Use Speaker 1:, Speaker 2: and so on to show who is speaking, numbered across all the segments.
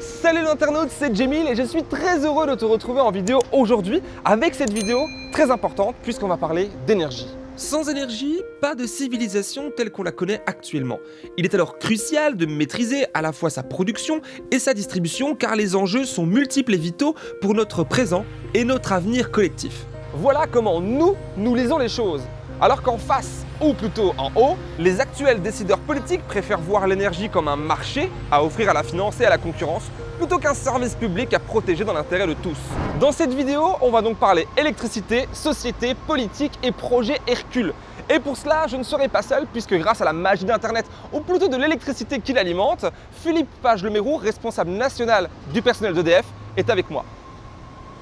Speaker 1: Salut l'internaute, c'est Jamil et je suis très heureux de te retrouver en vidéo aujourd'hui avec cette vidéo très importante puisqu'on va parler d'énergie. Sans énergie, pas de civilisation telle qu'on la connaît actuellement. Il est alors crucial de maîtriser à la fois sa production et sa distribution car les enjeux sont multiples et vitaux pour notre présent et notre avenir collectif. Voilà comment nous, nous lisons les choses. Alors qu'en face, ou plutôt en haut, les actuels décideurs politiques préfèrent voir l'énergie comme un marché à offrir à la finance et à la concurrence plutôt qu'un service public à protéger dans l'intérêt de tous. Dans cette vidéo, on va donc parler électricité, société, politique et projet Hercule. Et pour cela, je ne serai pas seul puisque grâce à la magie d'Internet, ou plutôt de l'électricité qui l'alimente, Philippe Page-Lemérou, responsable national du personnel d'EDF, est avec moi.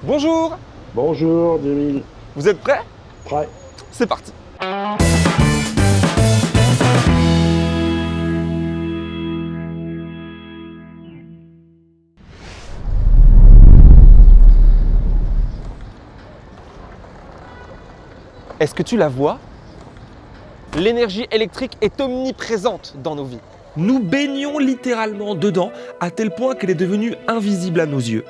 Speaker 1: Bonjour
Speaker 2: Bonjour, Jamil.
Speaker 1: Vous êtes prêts
Speaker 2: Prêt
Speaker 1: C'est parti Est-ce que tu la vois? L'énergie électrique est omniprésente dans nos vies. Nous baignons littéralement dedans à tel point qu'elle est devenue invisible à nos yeux.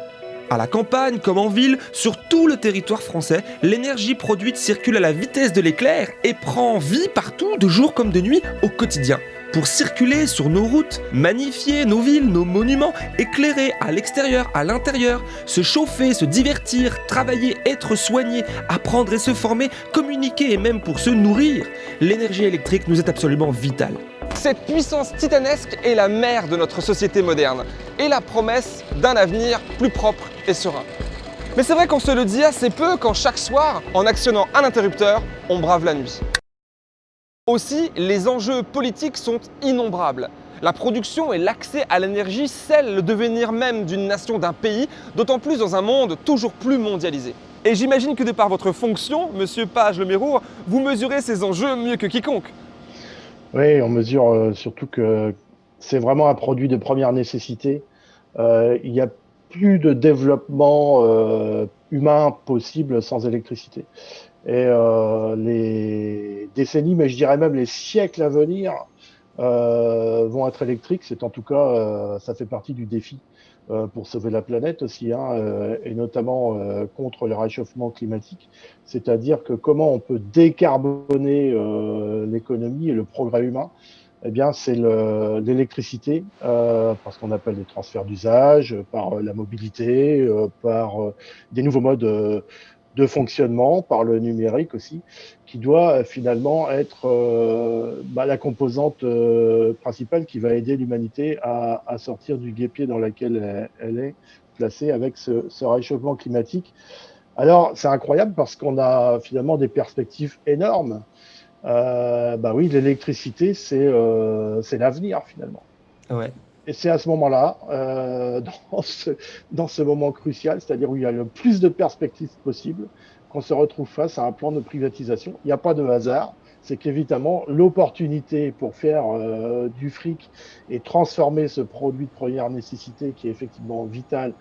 Speaker 1: À la campagne comme en ville, sur tout le territoire français, l'énergie produite circule à la vitesse de l'éclair et prend vie partout, de jour comme de nuit, au quotidien. Pour circuler sur nos routes, magnifier nos villes, nos monuments, éclairer à l'extérieur, à l'intérieur, se chauffer, se divertir, travailler, être soigné, apprendre et se former, communiquer et même pour se nourrir, l'énergie électrique nous est absolument vitale. Cette puissance titanesque est la mère de notre société moderne et la promesse d'un avenir plus propre et serein. Mais c'est vrai qu'on se le dit assez peu quand chaque soir, en actionnant un interrupteur, on brave la nuit. Aussi, les enjeux politiques sont innombrables. La production et l'accès à l'énergie scellent le devenir même d'une nation, d'un pays, d'autant plus dans un monde toujours plus mondialisé. Et j'imagine que de par votre fonction, Monsieur Page Le Mérour, vous mesurez ces enjeux mieux que quiconque.
Speaker 2: Oui, on mesure euh, surtout que c'est vraiment un produit de première nécessité. Euh, il n'y a plus de développement euh, humain possible sans électricité. Et euh, les décennies, mais je dirais même les siècles à venir, euh, vont être électriques. C'est en tout cas, euh, ça fait partie du défi pour sauver la planète aussi, hein, et notamment contre le réchauffement climatique. C'est-à-dire que comment on peut décarboner l'économie et le progrès humain? Eh bien, c'est l'électricité, euh, parce qu'on appelle les transferts d'usage, par la mobilité, euh, par des nouveaux modes de fonctionnement, par le numérique aussi, qui doit finalement être bah, la composante principale qui va aider l'humanité à, sortir du guépier dans lequel elle, est placée avec ce, réchauffement climatique. Alors, c'est incroyable parce qu'on a finalement des perspectives énormes euh, bah oui, l'électricité, c'est euh, l'avenir finalement.
Speaker 1: Ouais.
Speaker 2: Et c'est à ce moment-là, euh, dans, ce, moment crucial, c'est-à-dire où il y a le plus de perspectives possibles, qu'on se retrouve face à un plan de privatisation. Il n'y a pas de hasard, c'est qu'évidemment, l'opportunité pour faire euh, du fric et transformer ce produit de première nécessité qui est effectivement vital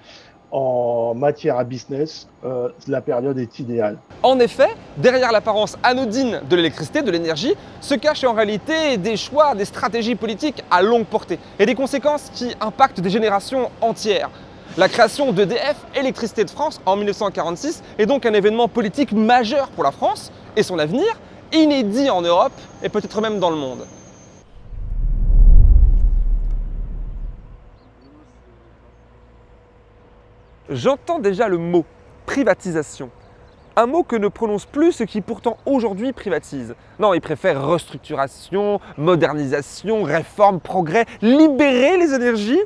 Speaker 2: en matière à business, euh, la période est idéale.
Speaker 1: En effet, derrière l'apparence anodine de l'électricité, de l'énergie, se cachent en réalité des choix, des stratégies politiques à longue portée et des conséquences qui impactent des générations entières. La création d'EDF, Électricité de France, en 1946 est donc un événement politique majeur pour la France et son avenir, inédit en Europe et peut-être même dans le monde. J'entends déjà le mot privatisation. Un mot que ne prononce plus ceux qui pourtant aujourd'hui privatisent. Non, ils préfèrent restructuration, modernisation, réforme, progrès, libérer les énergies.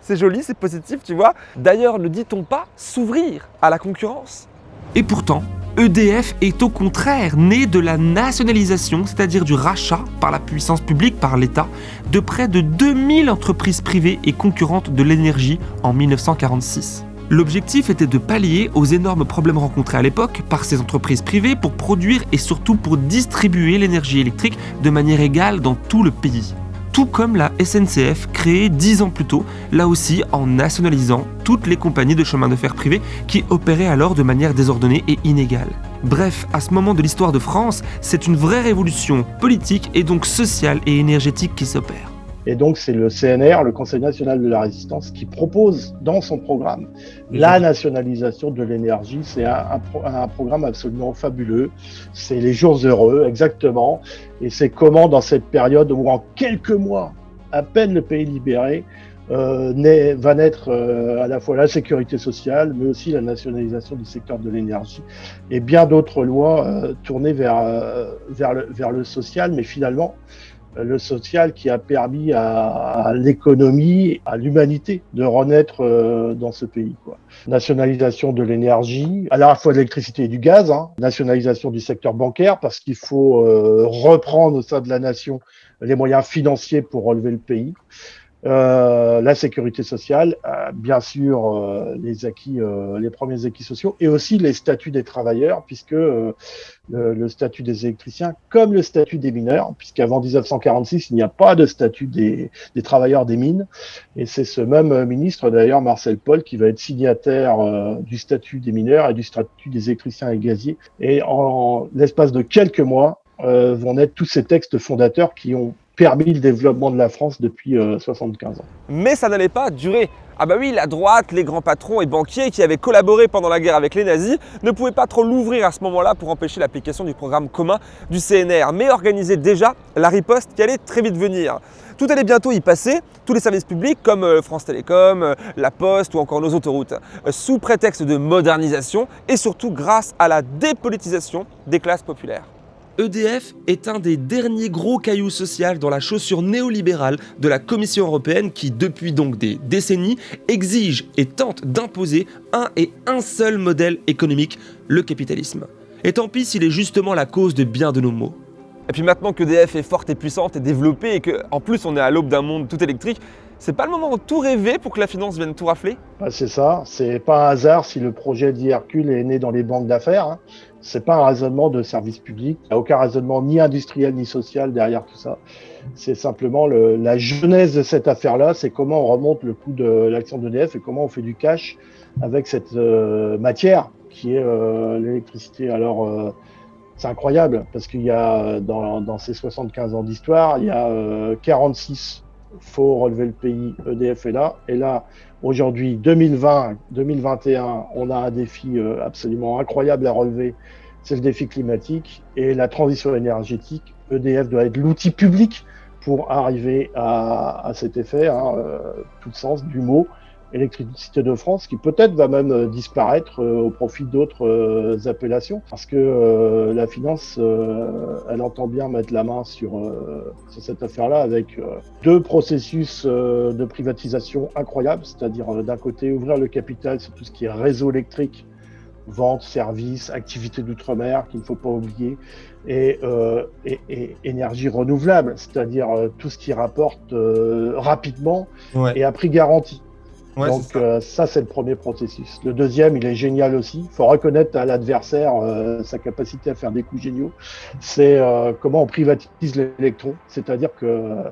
Speaker 1: C'est joli, c'est positif, tu vois. D'ailleurs, ne dit-on pas s'ouvrir à la concurrence Et pourtant, EDF est au contraire né de la nationalisation, c'est-à-dire du rachat par la puissance publique, par l'État, de près de 2000 entreprises privées et concurrentes de l'énergie en 1946. L'objectif était de pallier aux énormes problèmes rencontrés à l'époque par ces entreprises privées pour produire et surtout pour distribuer l'énergie électrique de manière égale dans tout le pays. Tout comme la SNCF créée dix ans plus tôt, là aussi en nationalisant toutes les compagnies de chemin de fer privées qui opéraient alors de manière désordonnée et inégale. Bref, à ce moment de l'histoire de France, c'est une vraie révolution politique et donc sociale et énergétique qui s'opère.
Speaker 2: Et donc, c'est le CNR, le Conseil national de la résistance, qui propose dans son programme la nationalisation de l'énergie. C'est un, un, programme absolument fabuleux. C'est les jours heureux, exactement. Et c'est comment, dans cette période où en quelques mois, à peine le pays libéré, euh, va naître euh, à la fois la sécurité sociale, mais aussi la nationalisation du secteur de l'énergie et bien d'autres lois euh, tournées vers, euh, vers, le, vers le social, mais finalement le social qui a permis à, l'économie, à l'humanité de renaître dans ce pays. Nationalisation de l'énergie, à la fois de l'électricité et du gaz, hein. nationalisation du secteur bancaire parce qu'il faut reprendre au sein de la nation les moyens financiers pour relever le pays. Euh, la sécurité sociale, euh, bien sûr euh, les acquis, euh, les premiers acquis sociaux, et aussi les statuts des travailleurs, puisque le, le, statut des électriciens, comme le statut des mineurs, puisqu'avant 1946 il n'y a pas de statut des, des travailleurs des mines, et c'est ce même ministre d'ailleurs Marcel Paul qui va être signataire du statut des mineurs et du statut des électriciens et gaziers, et en l'espace de quelques mois vont naître tous ces textes fondateurs qui ont permis le développement de la France depuis 75 euh, ans.
Speaker 1: Mais ça n'allait pas durer. Ah bah oui, la droite, les grands patrons et banquiers qui avaient collaboré pendant la guerre avec les nazis ne pouvaient pas trop l'ouvrir à ce moment-là pour empêcher l'application du programme commun du CNR, mais organisaient déjà la riposte qui allait très vite venir. Tout allait bientôt y passer, tous les services publics comme euh, France Télécom, euh, La Poste ou encore nos autoroutes, sous prétexte de modernisation et surtout grâce à la dépolitisation des classes populaires. EDF est un des derniers gros cailloux sociaux dans la chaussure néolibérale de la Commission européenne qui, depuis donc des décennies, exige et tente d'imposer un et un seul modèle économique, le capitalisme. Et tant pis s'il est justement la cause de bien de nos maux. Et puis maintenant qu'EDF est forte et puissante et développée et qu'en plus on est à l'aube d'un monde tout électrique, c'est pas le moment de tout rêver pour que la finance vienne tout rafler?
Speaker 2: Bah, C'est ça, c'est pas un hasard si le projet d'Hercule est né dans les banques d'affaires. Hein. C'est pas un raisonnement de service public. Il n'y a aucun raisonnement ni industriel ni social derrière tout ça. C'est simplement le, la genèse de cette affaire-là. C'est comment on remonte le coût de l'action d'EDF et comment on fait du cash avec cette euh, matière qui est euh, l'électricité. Alors, euh, c'est incroyable parce qu'il y a dans, ces 75 ans d'histoire, il y a 46 faut relever le pays, EDF est là. Et là, aujourd'hui, 2020, 2021, on a un défi euh, absolument incroyable à relever, c'est le défi climatique et la transition énergétique. EDF doit être l'outil public pour arriver à, à cet effet, hein, euh, tout le sens du mot. Électricité de France, qui peut-être va même euh, disparaître euh, au profit d'autres euh, appellations, parce que la finance, elle entend bien mettre la main sur, sur cette affaire-là avec deux processus de privatisation incroyables, c'est-à-dire d'un côté ouvrir le capital sur tout ce qui est réseau électrique, vente, services, activités d'outre-mer qu'il ne faut pas oublier, et, euh, et, et énergie renouvelable, c'est-à-dire tout ce qui rapporte euh, rapidement ouais. et à prix garanti. Ouais, Donc ça, euh, ça c'est le premier processus. Le deuxième, il est génial aussi. Il faut reconnaître à l'adversaire euh, sa capacité à faire des coups géniaux. C'est euh, comment on privatise l'électron. C'est-à-dire que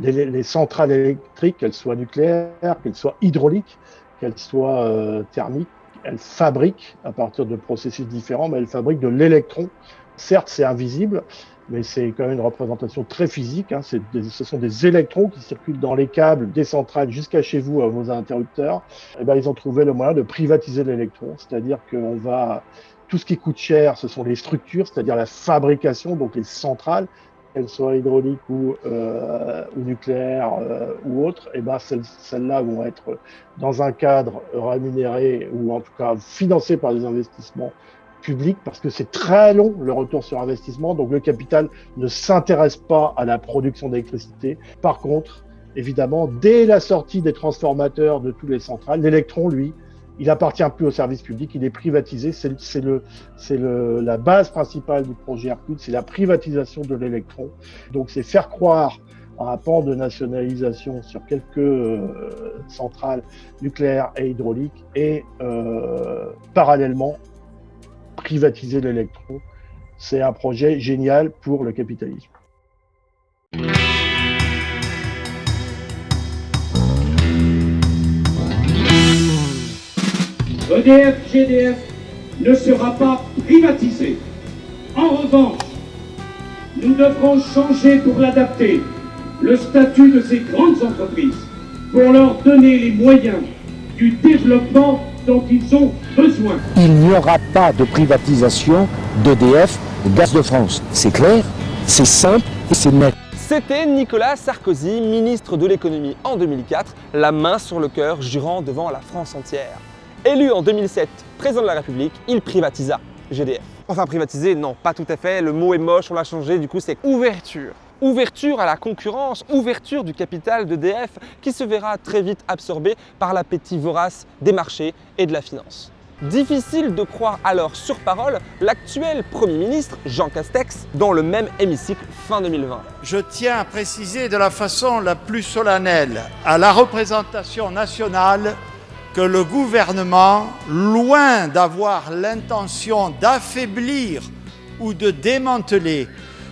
Speaker 2: les, les, centrales électriques, qu'elles soient nucléaires, qu'elles soient hydrauliques, qu'elles soient thermiques, elles fabriquent à partir de processus différents, mais elles fabriquent de l'électron. Certes, c'est invisible, mais c'est quand même une représentation très physique. Hein. Des, ce sont des électrons qui circulent dans les câbles des centrales jusqu'à chez vous, à vos interrupteurs. Et eh ben, ils ont trouvé le moyen de privatiser l'électron, c'est-à-dire qu'on va tout ce qui coûte cher, ce sont les structures, c'est-à-dire la fabrication, donc les centrales, qu'elles soient hydrauliques ou, euh, ou nucléaires euh, ou autres, et eh ben celles, celles-là vont être dans un cadre rémunéré ou en tout cas financé par des investissements public parce que c'est très long le retour sur investissement. Donc le capital ne s'intéresse pas à la production d'électricité. Par contre, évidemment, dès la sortie des transformateurs de tous les centrales, l'électron, lui, il appartient plus au service public, il est privatisé. C'est le, le, la base principale du projet Hercule, c'est la privatisation de l'électron. Donc c'est faire croire un pan de nationalisation sur quelques euh, centrales nucléaires et hydrauliques et euh, parallèlement privatiser l'électron. C'est un projet génial pour le capitalisme.
Speaker 3: EDF GDF ne sera pas privatisé. En revanche, nous devrons changer pour l'adapter le statut de ces grandes entreprises pour leur donner les moyens du développement dont ils ont.
Speaker 4: Il n'y aura pas de privatisation d'EDF, Gaz de France. C'est clair, c'est simple et c'est net.
Speaker 1: C'était Nicolas Sarkozy, ministre de l'économie en 2004, la main sur le cœur, jurant devant la France entière. Élu en 2007 président de la République, il privatisa GDF. Enfin privatisé, non, pas tout à fait, le mot est moche, on l'a changé, du coup c'est ouverture. Ouverture à la concurrence, ouverture du capital d'EDF qui se verra très vite absorbé par l'appétit vorace des marchés et de la finance. Difficile de croire alors sur parole l'actuel Premier ministre Jean Castex dans le même hémicycle fin 2020.
Speaker 5: Je tiens à préciser de la façon la plus solennelle à la représentation nationale que le gouvernement, loin d'avoir l'intention d'affaiblir ou de démanteler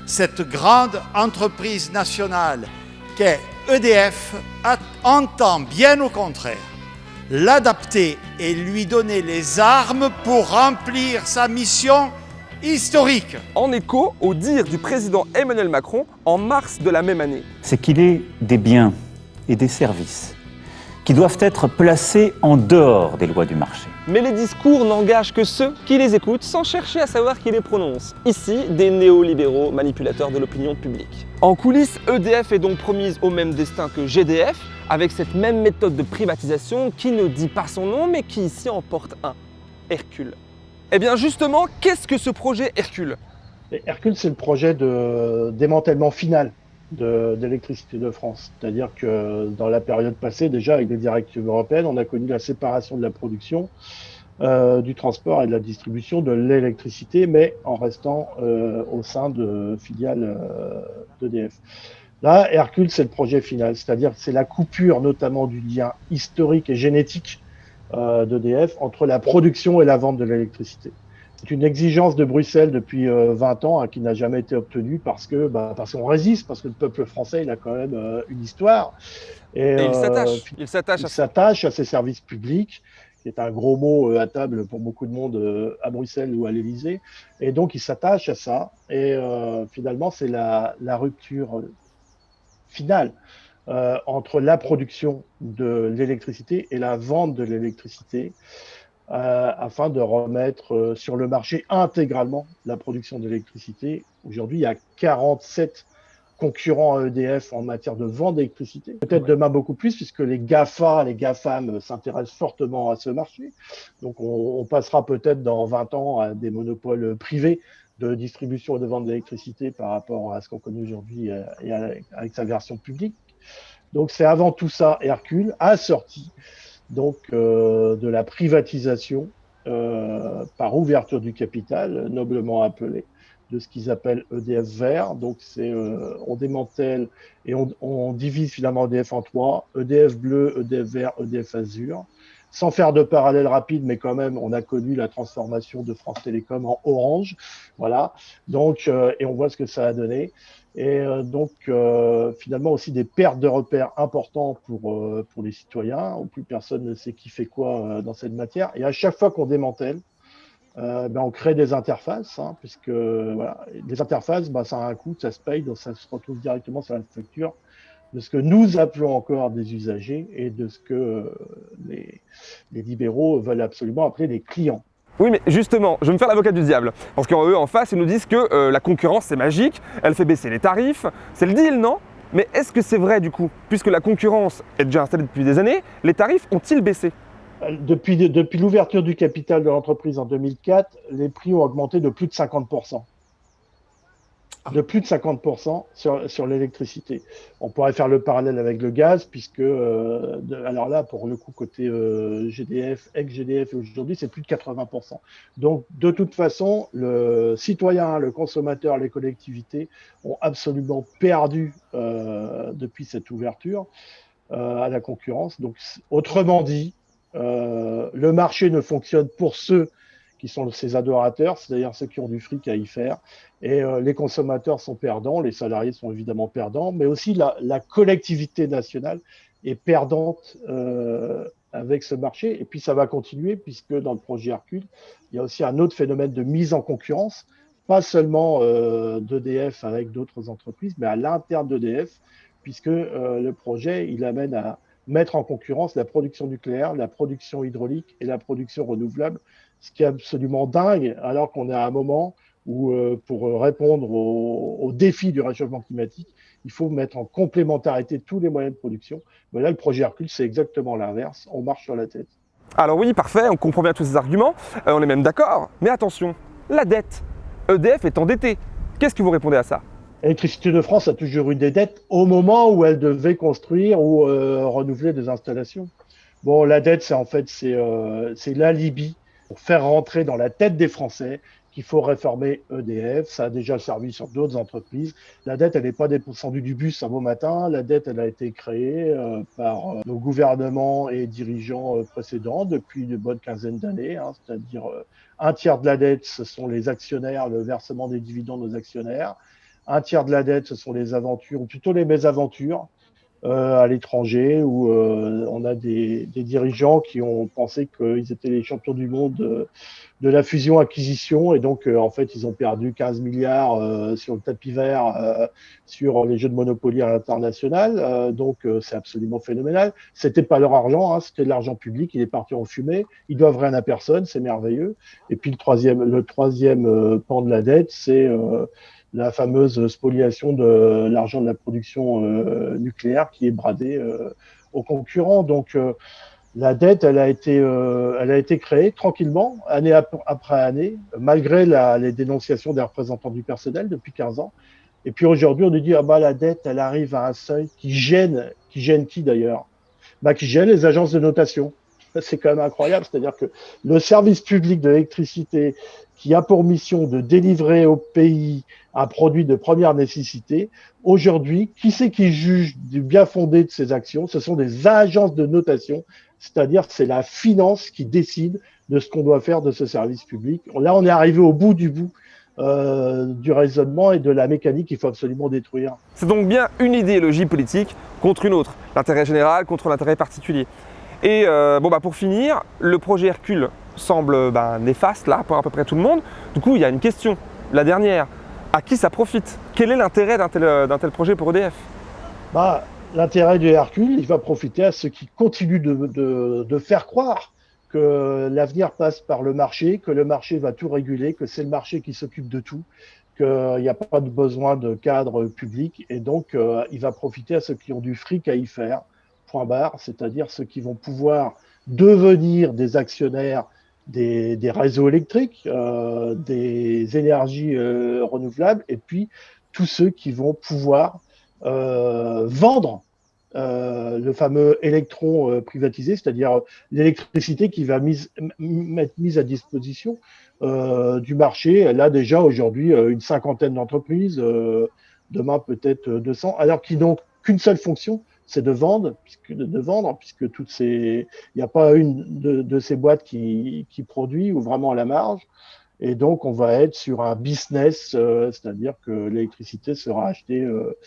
Speaker 5: cette grande entreprise nationale qu'est EDF, entend bien au contraire l'adapter et lui donner les armes pour remplir sa mission historique.
Speaker 1: En écho au dire du président Emmanuel Macron en mars de la même année.
Speaker 6: C'est qu'il est des biens et des services qui doivent être placés en dehors des lois du marché.
Speaker 1: Mais les discours n'engagent que ceux qui les écoutent sans chercher à savoir qui les prononce. Ici, des néolibéraux manipulateurs de l'opinion publique. En coulisses, EDF est donc promise au même destin que GDF, avec cette même méthode de privatisation qui ne dit pas son nom, mais qui ici en porte un, Hercule. Eh bien justement, qu'est-ce que ce projet Hercule?
Speaker 2: Hercule, c'est le projet de démantèlement final d'électricité de, France. C'est-à-dire que dans la période passée, déjà avec les directives européennes, on a connu la séparation de la production, euh, du transport et de la distribution de l'électricité, mais en restant euh, au sein de filiales euh, d'EDF. Là, Hercule, c'est le projet final, c'est-à-dire c'est la coupure notamment du lien historique et génétique d'EDF entre la production et la vente de l'électricité. C'est une exigence de Bruxelles depuis 20 euh, ans hein, qui n'a jamais été obtenue parce que bah, parce qu'on résiste, parce que le peuple français il a quand même euh, une histoire.
Speaker 1: Et, il s'attache.
Speaker 2: Il s'attache à, ses services publics, qui est un gros mot à table pour beaucoup de monde à Bruxelles ou à l'Élysée. Et donc il s'attache à ça. Et finalement, c'est la, la, rupture finale. entre la production de l'électricité et la vente de l'électricité. Euh, afin de remettre euh, sur le marché intégralement la production d'électricité. Aujourd'hui, il y a 47 concurrents à EDF en matière de vente d'électricité. Peut-être demain beaucoup plus, puisque les GAFA, les GAFAM s'intéressent fortement à ce marché. Donc on, passera peut-être dans 20 ans à des monopoles privés de distribution et de vente d'électricité par rapport à ce qu'on connaît aujourd'hui euh, et avec sa version publique. Donc c'est avant tout ça Hercule, assorti donc euh, de la privatisation euh, par ouverture du capital, noblement appelée, de ce qu'ils appellent EDF vert. Donc c'est on démantèle et on, on, divise finalement EDF en trois EDF bleu, EDF vert, EDF azur. Sans faire de parallèle rapide, mais quand même, on a connu la transformation de France Télécom en Orange, voilà. Donc, et on voit ce que ça a donné et euh, donc euh, finalement aussi des pertes de repères importants pour, euh, pour les citoyens, où plus personne ne sait qui fait quoi dans cette matière. Et à chaque fois qu'on démantèle, ben, on crée des interfaces, hein, puisque voilà, les interfaces, ben, ça a un coût, ça se paye, donc ça se retrouve directement sur la facture de ce que nous appelons encore des usagers et de ce que les, les libéraux veulent absolument appeler des clients.
Speaker 1: Oui, mais justement, je vais me faire l'avocat du diable. Parce qu'eux, en face, ils nous disent que euh, la concurrence, c'est magique, elle fait baisser les tarifs. C'est le deal, non? Mais est-ce que c'est vrai, du coup? Puisque la concurrence est déjà installée depuis des années, les tarifs ont-ils baissé?
Speaker 2: Euh, Depuis, depuis l'ouverture du capital de l'entreprise en 2004, les prix ont augmenté de plus de 50% de plus de 50% sur, sur l'électricité. On pourrait faire le parallèle avec le gaz, puisque, euh, alors là, pour le coup, côté euh, GDF, ex-GDF aujourd'hui, c'est plus de 80%. Donc, de toute façon, le citoyen, le consommateur, les collectivités ont absolument perdu euh, depuis cette ouverture à la concurrence. Donc, autrement dit, le marché ne fonctionne pour ceux qui sont ses adorateurs, c'est-à-dire ceux qui ont du fric à y faire. Et euh, les consommateurs sont perdants, les salariés sont évidemment perdants, mais aussi la, collectivité nationale est perdante euh, avec ce marché. Et puis ça va continuer, puisque dans le projet Hercule, il y a aussi un autre phénomène de mise en concurrence, pas seulement euh, d'EDF avec d'autres entreprises, mais à l'interne d'EDF, puisque le projet, il amène à mettre en concurrence la production nucléaire, la production hydraulique et la production renouvelable, ce qui est absolument dingue, alors qu'on est à un moment où, pour répondre aux défis du réchauffement climatique, il faut mettre en complémentarité tous les moyens de production. Mais là, le projet Hercule, c'est exactement l'inverse. On marche sur la tête.
Speaker 1: Alors oui, parfait, on comprend bien tous ces arguments, euh, on est même d'accord. Mais attention, la dette. EDF est endettée. Qu'est-ce que vous répondez à ça?
Speaker 2: Électricité de France a toujours eu des dettes au moment où elle devait construire ou euh, renouveler des installations. Bon, la dette, c'est en fait c'est euh, l'alibi pour faire rentrer dans la tête des Français qu'il faut réformer EDF. Ça a déjà servi sur d'autres entreprises. La dette, elle n'est pas descendue du bus un beau matin. La dette, elle a été créée euh, par euh, nos gouvernements et dirigeants euh, précédents depuis une bonne quinzaine d'années. Hein, C'est-à-dire un tiers de la dette, ce sont les actionnaires, le versement des dividendes aux actionnaires. Un tiers de la dette, ce sont les aventures, ou plutôt les mésaventures à l'étranger où euh, on a des, des, dirigeants qui ont pensé qu'ils étaient les champions du monde de, de la fusion-acquisition et donc euh, en fait ils ont perdu 15 milliards sur le tapis vert sur les jeux de Monopoly à l'international. Donc c'est absolument phénoménal. C'était pas leur argent hein, c'était de l'argent public. Il est parti en fumée. Ils doivent rien à personne. C'est merveilleux. Et puis le troisième le troisième pan de la dette c'est la fameuse spoliation de l'argent de la production euh, nucléaire qui est bradé euh, aux concurrents. Donc euh, la dette, elle a été, elle a été créée tranquillement, année après année, malgré la, les dénonciations des représentants du personnel depuis 15 ans. Et puis aujourd'hui, on nous dit ah bah la dette, elle arrive à un seuil qui gêne, qui gêne qui d'ailleurs? Bah qui gêne les agences de notation. C'est quand même incroyable, c'est-à-dire que le service public de l'électricité qui a pour mission de délivrer au pays un produit de première nécessité. Aujourd'hui, qui c'est qui juge du bien fondé de ces actions? Ce sont des agences de notation, c'est-à-dire c'est la finance qui décide de ce qu'on doit faire de ce service public. Là, on est arrivé au bout du bout euh, du raisonnement et de la mécanique qu'il faut absolument détruire.
Speaker 1: C'est donc bien une idéologie politique contre une autre, l'intérêt général contre l'intérêt particulier. Et euh, bon, bah, pour finir, le projet Hercule semble ben, néfaste là pour à peu près tout le monde. Du coup, il y a une question, la dernière. À qui ça profite? Quel est l'intérêt d'un tel, tel, projet pour EDF
Speaker 2: bah, L'intérêt du Hercule, il va profiter à ceux qui continuent de, de faire croire que l'avenir passe par le marché, que le marché va tout réguler, que c'est le marché qui s'occupe de tout, qu'il n'y a pas de besoin de cadre public. Et donc, euh, il va profiter à ceux qui ont du fric à y faire, point barre, c'est-à-dire ceux qui vont pouvoir devenir des actionnaires des, réseaux électriques, euh, des énergies euh, renouvelables, et puis tous ceux qui vont pouvoir euh, vendre le fameux électron privatisé, c'est-à-dire l'électricité qui va être mise à disposition du marché. Là déjà aujourd'hui une cinquantaine d'entreprises, demain peut-être 200, alors qu'ils n'ont qu'une seule fonction, c'est de vendre, puisque de, vendre, puisque toutes ces, il n'y a pas une de, ces boîtes qui, qui, produit ou vraiment à la marge. Et donc, on va être sur un business, euh, c'est-à-dire que l'électricité sera achetée euh,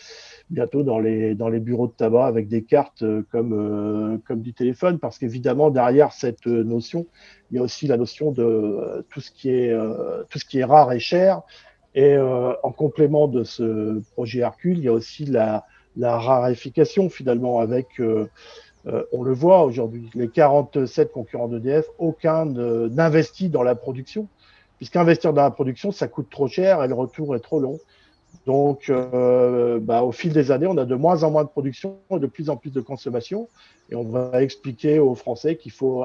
Speaker 2: bientôt dans les, dans les bureaux de tabac avec des cartes euh, comme, comme du téléphone, parce qu'évidemment, derrière cette notion, il y a aussi la notion de tout ce qui est, tout ce qui est rare et cher. Et en complément de ce projet Hercule, il y a aussi la, la raréfication finalement avec, euh, euh, on le voit aujourd'hui, les 47 concurrents d'EDF, aucun n'investit dans la production, puisqu'investir dans la production, ça coûte trop cher et le retour est trop long. Donc, euh, bah, au fil des années, on a de moins en moins de production et de plus en plus de consommation. Et on va expliquer aux Français qu'il faut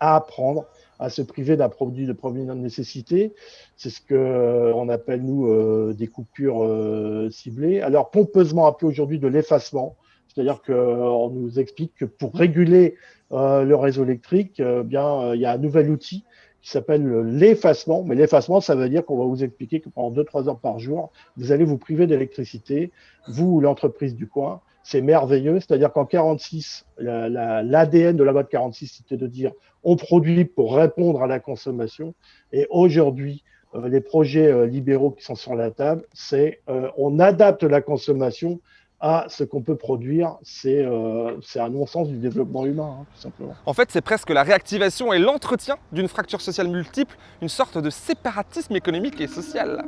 Speaker 2: apprendre à se priver d'un produit de première nécessité. C'est ce que euh, on appelle nous euh, des coupures euh, ciblées. Alors pompeusement appelé aujourd'hui de l'effacement, c'est-à-dire qu'on nous explique que pour réguler le réseau électrique, bien il y a un nouvel outil qui s'appelle l'effacement. Mais l'effacement, ça veut dire qu'on va vous expliquer que pendant 2-3 heures par jour, vous allez vous priver d'électricité, vous ou l'entreprise du coin. C'est merveilleux. C'est-à-dire qu'en 46, l'ADN de la boîte 46, c'était de dire on produit pour répondre à la consommation. Et aujourd'hui, euh, les projets euh, libéraux qui sont sur la table, c'est euh, on adapte la consommation à ce qu'on peut produire. C'est un non-sens du développement humain, hein, tout simplement.
Speaker 1: En fait, c'est presque la réactivation et l'entretien d'une fracture sociale multiple, une sorte de séparatisme économique et social.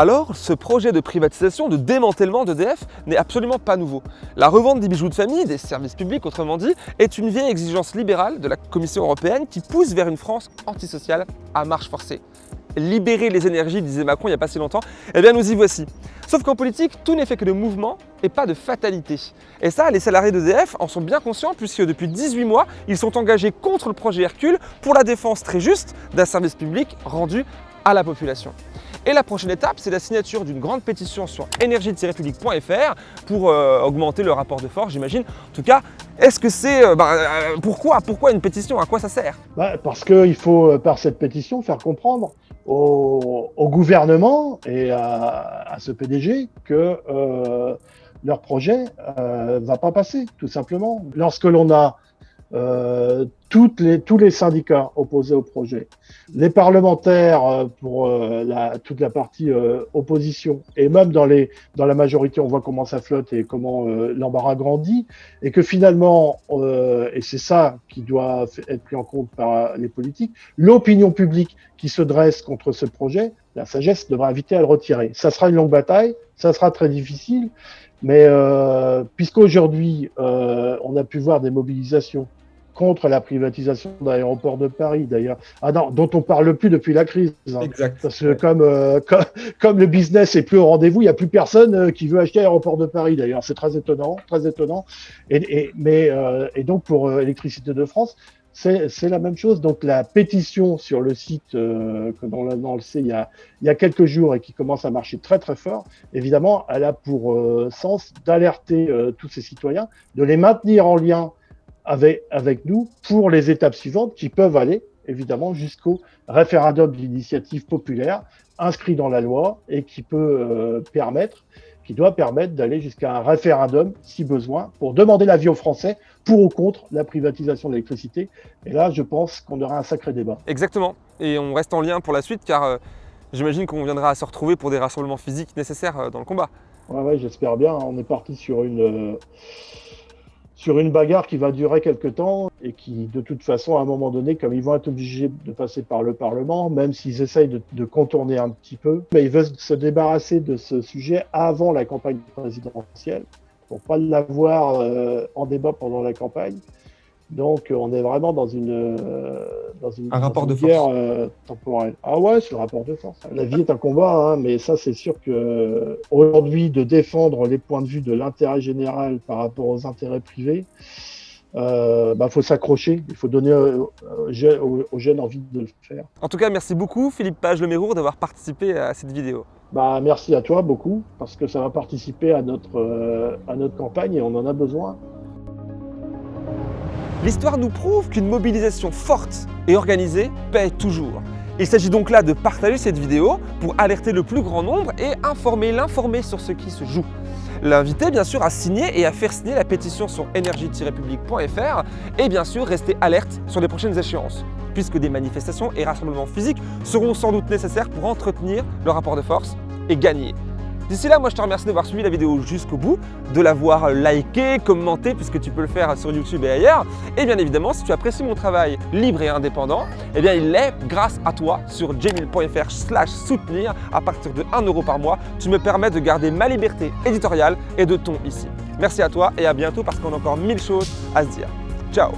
Speaker 1: Alors, ce projet de privatisation, de démantèlement d'EDF n'est absolument pas nouveau. La revente des bijoux de famille, des services publics autrement dit, est une vieille exigence libérale de la Commission européenne qui pousse vers une France antisociale à marche forcée. Libérer les énergies, disait Macron il n'y a pas si longtemps, eh bien nous y voici. Sauf qu'en politique, tout n'est fait que de mouvement et pas de fatalité. Et ça, les salariés d'EDF en sont bien conscients puisque depuis 18 mois, ils sont engagés contre le projet Hercule pour la défense très juste d'un service public rendu à la population. Et la prochaine étape, c'est la signature d'une grande pétition sur énergie-public.fr pour euh, augmenter le rapport de force, j'imagine. En tout cas, est-ce que c'est... Bah, pourquoi Pourquoi une pétition À quoi ça sert?
Speaker 2: Bah, Parce qu'il faut, par cette pétition, faire comprendre au, gouvernement et à, ce PDG que leur projet ne va pas passer, tout simplement. Lorsque l'on a euh, toutes les, tous les syndicats opposés au projet, les parlementaires euh, pour euh, la, toute la partie opposition, et même dans, les, dans la majorité, on voit comment ça flotte et comment l'embarras grandit, et que finalement, et c'est ça qui doit être pris en compte par les politiques, l'opinion publique qui se dresse contre ce projet, la sagesse devra inviter à le retirer. Ça sera une longue bataille, ça sera très difficile, mais euh, puisqu'aujourd'hui, on a pu voir des mobilisations contre la privatisation d'aéroports de Paris, d'ailleurs, ah non, dont on parle plus depuis la crise.
Speaker 1: Hein. exact.
Speaker 2: Parce que comme, euh, comme, le business est plus au rendez-vous, il n'y a plus personne euh, qui veut acheter aéroport de Paris, d'ailleurs. C'est très étonnant, très étonnant. Et, et mais, euh, et donc, pour Électricité de France, c'est la même chose. Donc la pétition sur le site que dans, le sait il y, a, il y a quelques jours et qui commence à marcher très très fort, évidemment, elle a pour sens d'alerter tous ces citoyens, de les maintenir en lien avec, avec nous pour les étapes suivantes qui peuvent aller évidemment jusqu'au référendum d'initiative populaire inscrit dans la loi et qui peut euh, permettre, qui doit permettre d'aller jusqu'à un référendum si besoin pour demander l'avis aux Français pour ou contre la privatisation de l'électricité. Et là, je pense qu'on aura un sacré débat.
Speaker 1: Exactement. Et on reste en lien pour la suite car euh, j'imagine qu'on viendra à se retrouver pour des rassemblements physiques nécessaires euh, dans le combat.
Speaker 2: Ouais, ouais j'espère bien. On est parti sur une sur une bagarre qui va durer quelques temps et qui, de toute façon, à un moment donné, comme ils vont être obligés de passer par le Parlement, même s'ils essayent de, contourner un petit peu, mais ils veulent se débarrasser de ce sujet avant la campagne présidentielle pour pas l'avoir euh, en débat pendant la campagne. Donc, on est vraiment dans une, euh, dans une,
Speaker 1: un rapport de
Speaker 2: guerre euh, temporelle. Ah ouais, c'est le rapport de force. La vie est un combat, hein, mais ça, c'est sûr que aujourd'hui, de défendre les points de vue de l'intérêt général par rapport aux intérêts privés, euh, bah, faut s'accrocher, il faut donner aux, jeunes envie de le faire.
Speaker 1: En tout cas, merci beaucoup Philippe Page Lemérour d'avoir participé à cette vidéo.
Speaker 2: Bah, merci à toi beaucoup, parce que ça va participer à notre, euh, à notre campagne et on en a besoin.
Speaker 1: L'histoire nous prouve qu'une mobilisation forte et organisée paie toujours. Il s'agit donc là de partager cette vidéo pour alerter le plus grand nombre et informer l'informé sur ce qui se joue. L'inviter bien sûr à signer et à faire signer la pétition sur énergie-public.fr et bien sûr rester alerte sur les prochaines échéances puisque des manifestations et rassemblements physiques seront sans doute nécessaires pour entretenir le rapport de force et gagner. D'ici là, moi je te remercie d'avoir suivi la vidéo jusqu'au bout, de l'avoir liké, commenté, puisque tu peux le faire sur YouTube et ailleurs. Et bien évidemment, si tu apprécies mon travail libre et indépendant, eh bien il est grâce à toi sur jmil.fr slash soutenir à partir de 1 euro par mois. Tu me permets de garder ma liberté éditoriale et de ton ici. Merci à toi et à bientôt parce qu'on a encore mille choses à se dire. Ciao